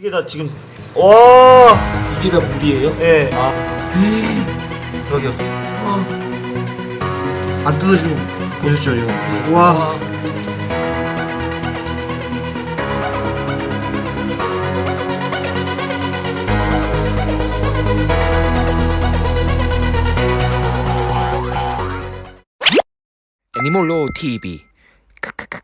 이게 다 지금 와, 이게 다 물이에요? 예, 아, 여기요. 아, 안 뜯어지는 거 보셨죠 지금? 와, 아. 애니몰로 TV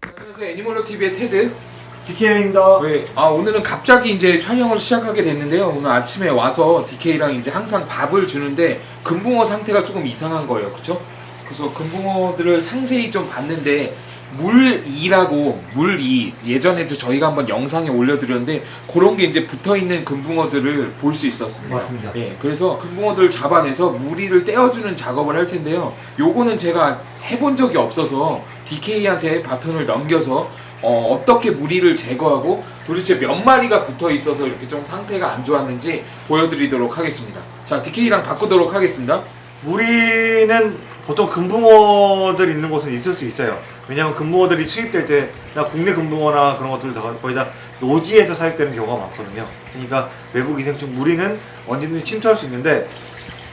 안녕하세요 애니멀로 TV의 테드. DK입니다. 왜? 아 오늘은 갑자기 이제 촬영을 시작하게 됐는데요. 오늘 아침에 와서 DK랑 이제 항상 밥을 주는데 금붕어 상태가 조금 이상한 거예요, 그렇죠? 그래서 금붕어들을 상세히 좀 봤는데 물이라고 물이 예전에도 저희가 한번 영상에 올려드렸는데 그런 게 이제 붙어 있는 금붕어들을 볼 수 있었습니다. 맞습니다. 예, 그래서 금붕어들을 잡아내서 무리를 떼어주는 작업을 할 텐데요. 요거는 제가 해본 적이 없어서 DK한테 바톤을 넘겨서 어, 떻게 무리를 제거하고 도대체 몇 마리가 붙어 있어서 이렇게 좀 상태가 안 좋았는지 보여드리도록 하겠습니다. 자, DK랑 바꾸도록 하겠습니다. 우리는 보통 금붕어들 있는 곳은 있을 수 있어요. 왜냐하면 금붕어들이 수입될 때, 나 국내 금붕어나 그런 것들 다 거의 다 노지에서 사육되는 경우가 많거든요. 그러니까 외부 기생충 무리는 언제든지 침투할 수 있는데,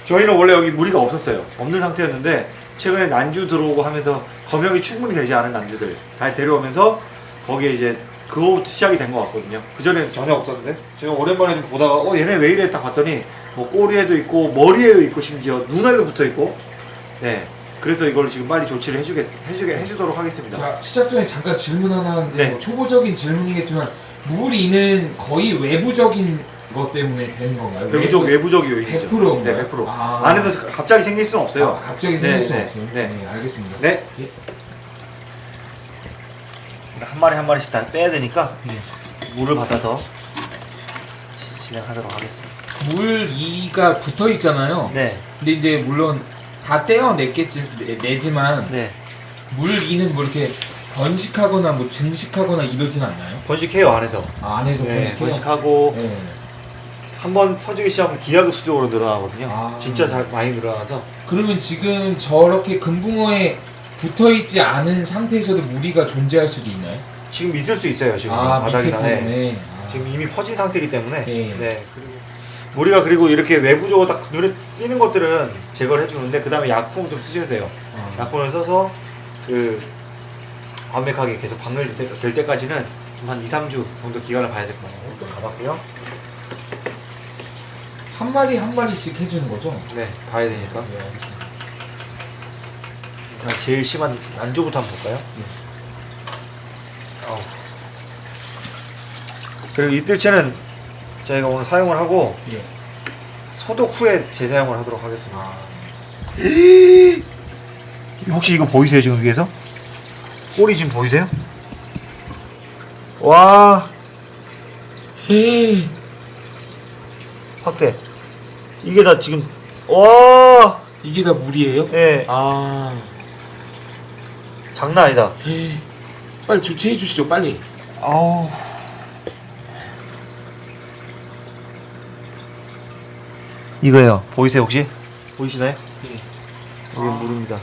저희는 원래 여기 무리가 없었어요. 없는 상태였는데, 최근에 난주 들어오고 하면서 검역이 충분히 되지 않은 난주들 잘 데려오면서 거기에 이제 그거부터 시작이 된 것 같거든요. 그전에는 전혀 없었는데, 제가 오랜만에 좀 보다가, 어, 얘네 왜 이래 딱 봤더니, 뭐 꼬리에도 있고, 머리에도 있고, 심지어 눈에도 붙어 있고, 네. 그래서 이걸 지금 빨리 조치를 해주게, 해주게, 해주도록 하겠습니다. 자, 시작 전에 잠깐 질문 하나 하는데 네. 뭐 초보적인 질문이겠지만 무리는 거의 외부적인 것 때문에 되는 건가요? 외부적, 외부- 외부적 요인이죠. 100%인가요? 네, 100%. 아. 안에서 갑자기 생길 수는 없어요. 아, 갑자기 네, 생길 수 네, 없어요. 네. 네, 알겠습니다. 네. 예. 한 마리 한 마리씩 다 빼야 되니까, 네. 물을 받아서 시- 진행하도록 하겠습니다. 물 2가 붙어 있잖아요. 네, 근데 이제 물론 다 떼어냈겠지 내- 내지만 네. 물 2는 뭐 이렇게 번식하거나 뭐 증식하거나 이러진 않나요? 번식해요, 안에서. 아, 안에서 네, 번식해요. 번식하고, 네. 한번 퍼지기 시작하면 기하급수적으로 늘어나거든요. 아. 진짜 잘 많이 늘어나서. 그러면 지금 저렇게 금붕어에 붙어 있지 않은 상태에서도 무리가 존재할 수도 있나요? 지금 있을 수 있어요, 지금. 아, 바닥이나. 네. 아. 지금 이미 퍼진 상태이기 때문에 네. 네. 그리고 우리가 그리고 이렇게 외부적으로 딱 눈에 띄는 것들은 제거를 해주는데 그 다음에 약품 좀 쓰셔야 돼요. 아. 약품을 써서 그 완벽하게 계속 방열될 때- 될 때까지는 좀 한 2, 3주 정도 기간을 봐야 될 것 같아요. 또 받았고요. 한 마리 한 마리씩 해주는 거죠? 네, 봐야 되니까. 네, 알겠습니다. 제일 심한 안주부터 한번 볼까요? 네. 어우. 그리고 이뜰채는 저희가 오늘 사용을 하고 예. 소독 후에 재사용을 하도록 하겠습니다. 아, 혹시 이거 보이세요 지금 위에서? 꼬리 지금 보이세요? 와 확대 이게 다 지금 와 이게 다 물이에요? 예, 아, 장난 아니다 예. 빨리 조치해 주시죠, 빨리. 아우 이거요 보이세요 혹시? 보이시나요? 예. 여기 물입니다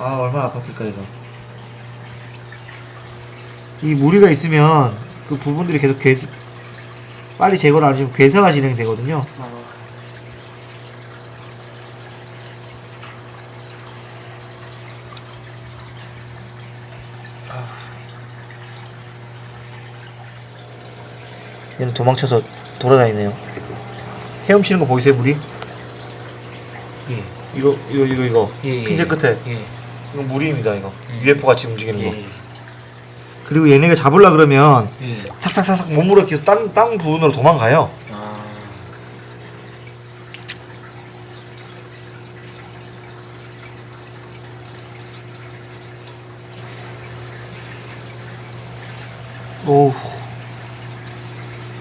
아 얼마나 아팠을까 이거 이 무리가 있으면 그 부분들이 계속 괴 빨리 제거를 안 하면 괴사가 진행되거든요 얘는 도망쳐서 돌아다니네요 헤엄치는 거 보이세요 물이? 예. 이거 이거 이거 이거 예, 예. 핀셋 끝에 예. 이건 물입니다 이거 예. UFO 같이 움직이는 거 예. 그리고 얘네가 잡으려 그러면 예. 삭삭삭삭 몸으로 계속 땅, 땅 부분으로 도망가요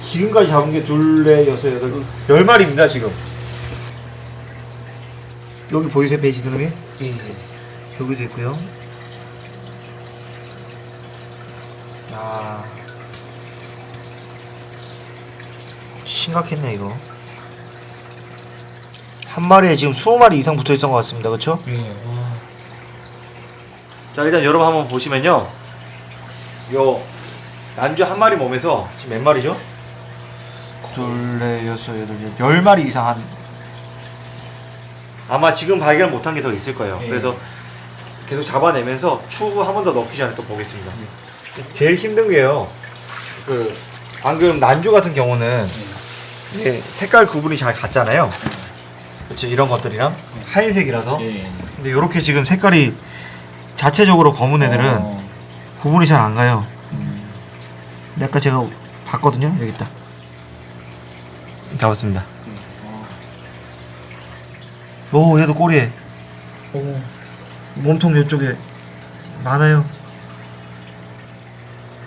지금까지 잡은 게 둘, 넷, 여섯, 여덟, 열 마리입니다 지금 여기 보이세요 베이지드럼이? 예. 예. 여기도 있고요 아 심각했네 이거 한 마리에 지금 20마리 이상 붙어있던 것 같습니다 그쵸? 예. 와. 자 일단 여러분 한번 보시면요 요 난주 한 마리 몸에서 지금 몇 마리죠? 둘, 넷, 여섯, 여덟, 열, 열 마리 이상 한 아마 지금 발견 못한 게 더 있을 거예요. 네. 그래서 계속 잡아내면서 추후 한 번 더 넣기 전에 또 보겠습니다. 제일 힘든 게요. 그 방금 난주 같은 경우는 이게 색깔 구분이 잘 갔잖아요. 그렇죠. 이런 것들이랑 하얀색이라서. 예. 근데 이렇게 지금 색깔이 자체적으로 검은 애들은 어, 구분이 잘 안 가요. 음. 근데 아까 제가 봤거든요. 여기 있다. 잡았습니다. 어. 오, 얘도 꼬리에 오. 몸통 이쪽에 많아요.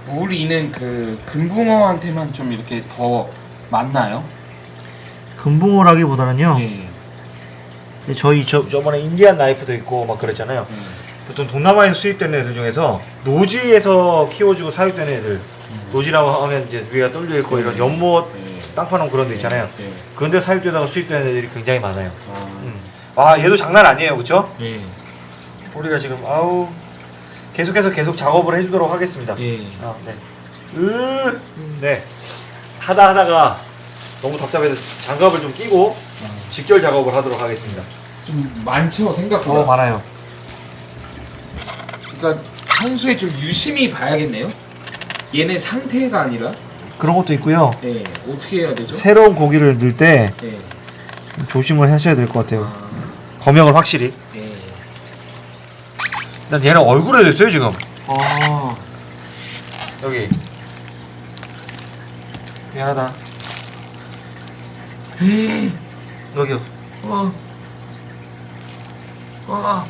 우리는 그 금붕어한테만 좀 이렇게 더 많나요? 금붕어라기보다는요. 예. 저희 저 저번에 인디안 나이프도 있고 막 그랬잖아요. 예. 보통 동남아에서 수입되는 애들 중에서 노지에서 키워주고 사육되는 애들. 노지라고 하면 이제 위가 뚫려 있고 이런 연못 예. 땅 파놓은 그런 데 있잖아요. 예. 그런 데 사육되다가 수입되는 애들이 굉장히 많아요. 아. 음. 아 얘도 장난 아니에요, 그렇죠? 예. 우리가 지금 아우 계속해서 계속 작업을 해주도록 하겠습니다. 예. 아, 네. 으, 네. 하다 하다가 너무 답답해서 장갑을 좀 끼고 직결 작업을 하도록 하겠습니다. 좀 많죠 생각보다. 많아요. 그러니까 평소에 좀 유심히 봐야겠네요. 얘네 상태가 아니라 그런 것도 있고요. 예. 어떻게 해야 되죠? 새로운 고기를 넣을 때 예. 조심을 하셔야 될 것 같아요. 아, 검역을 확실히. 예. 일단 얘는 얼굴에 됐어요 지금. 아. 여기. 미안하다. 음. 여기요. 어. 아.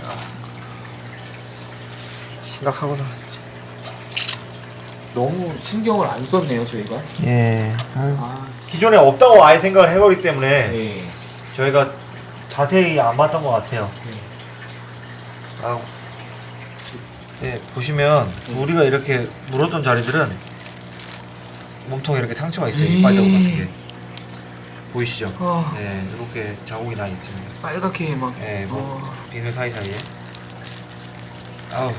심각하구나. 너무 신경을 안 썼네요 저희가. 예. 아유. 아. 기존에 없다고 아예 생각을 해버리기 때문에 예. 저희가 자세히 안 봤던 것 같아요. 예. 아우. 네, 보시면 우리가 이렇게 물었던 자리들은 몸통에 이렇게 상처가 있어요. 이빨 자국 같은 게 보이시죠? 아. 네, 이렇게 자국이 나 있습니다. 빨갛게 막. 네, 뭐 어. 비늘 사이 사이에. 아우.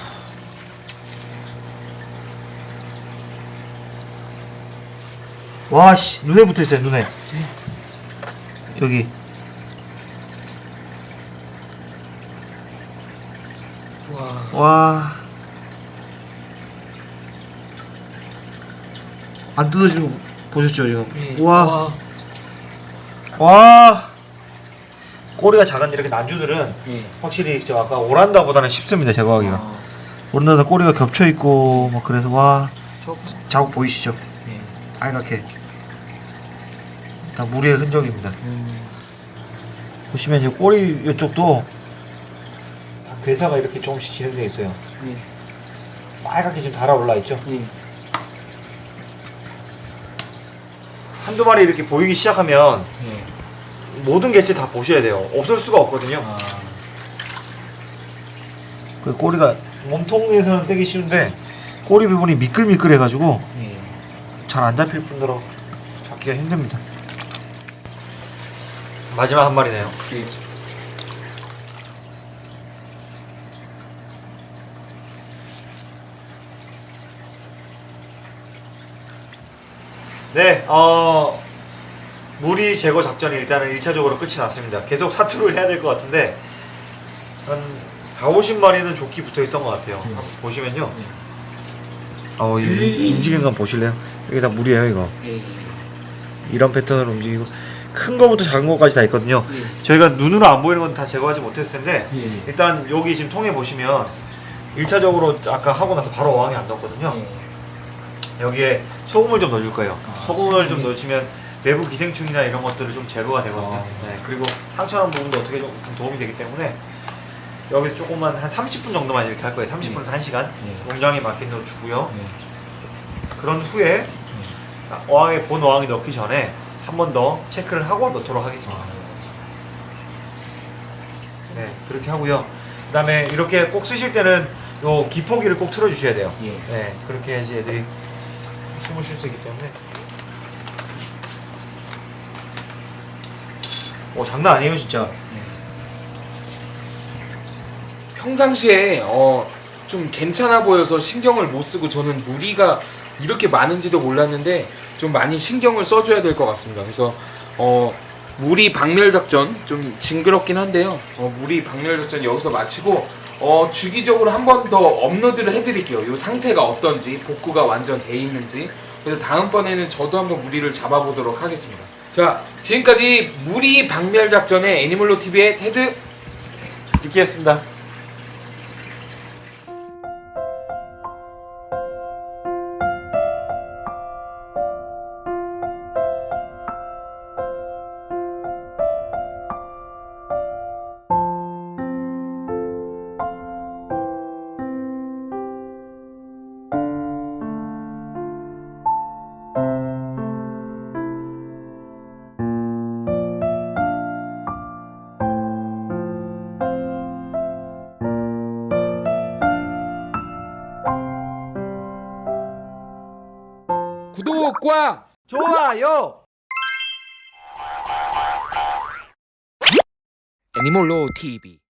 와, 씨, 눈에 붙어 있어요, 눈에. 여기. 와. 와. 안 뜯어지는 거 보셨죠, 지금? 예. 와. 와. 꼬리가 작은 이렇게 난주들은 예. 확실히 저 아까 오란다보다는 쉽습니다, 제거하기가. 아. 오란다는 꼬리가 겹쳐 있고 뭐 그래서 와. 저. 자국 보이시죠? 예. 빨갛게. 다 물의 흔적입니다. 음. 보시면 이제 꼬리 이쪽도 다 괴사가 이렇게 조금씩 진행되어 있어요. 예. 빨갛게 지금 달아올라 있죠? 예. 한두 마리 이렇게 보이기 시작하면 예. 모든 개체 다 보셔야 돼요. 없을 수가 없거든요. 아. 그 꼬리가 몸통에서는 떼기 쉬운데 꼬리 부분이 미끌미끌해가지고 예. 잘 안 잡힐 뿐더러 잡기가 힘듭니다. 마지막 한 마리네요. 예. 네, 어, 무리 제거 작전이 일단은 1차적으로 끝이 났습니다. 계속 사투를 해야 될 것 같은데, 한 4, 50마리는 조끼 붙어 있던 것 같아요. 음. 한번 보시면요. 음. 어, 이 움직이는 건 보실래요? 여기 다 물이에요, 이거. 예. 이런 패턴으로 움직이고, 큰 거부터 작은 거까지 다 있거든요. 예. 저희가 눈으로 안 보이는 건 다 제거하지 못했을 텐데, 예. 일단 여기 지금 통에 보시면, 1차적으로 아까 하고 나서 바로 어항에 안 넣었거든요. 예. 여기에 소금을 좀 넣어줄 거예요. 아, 소금을 좀 소금이. 넣으시면 외부 기생충이나 이런 것들을 좀 제거가 되거든요. 아. 네, 그리고 상처난 부분도 어떻게 좀 도움이 되기 때문에 여기 조금만 한 30분 정도만 이렇게 할 거예요. 30분에서 네. 1시간 네. 용량에 맞게 넣어주고요. 예. 그런 후에 어항에 본 어항에 넣기 전에 한 번 더 체크를 하고 넣도록 하겠습니다. 네, 그렇게 하고요. 그 다음에 이렇게 꼭 쓰실 때는 요 기포기를 꼭 틀어 주셔야 돼요. 예. 네, 그렇게 해야지 애들이 숨을 쉴 수 있기 때문에. 오, 장난 아니에요, 진짜. 평상시에 어, 좀 괜찮아 보여서 신경을 못 쓰고 저는 무리가 이렇게 많은지도 몰랐는데 좀 많이 신경을 써줘야 될 것 같습니다. 그래서 어, 무리 박멸 작전 좀 징그럽긴 한데요. 어, 무리 박멸 작전 여기서 마치고 어, 주기적으로 한 번 더 업로드를 해드릴게요. 이 상태가 어떤지 복구가 완전 돼 있는지. 그래서 다음번에는 저도 한번 무리를 잡아보도록 하겠습니다. 자, 지금까지 무리 박멸 작전의 애니멀로 TV의 테드 디키였습니다. 구독과 좋아요. 애니몰로 TV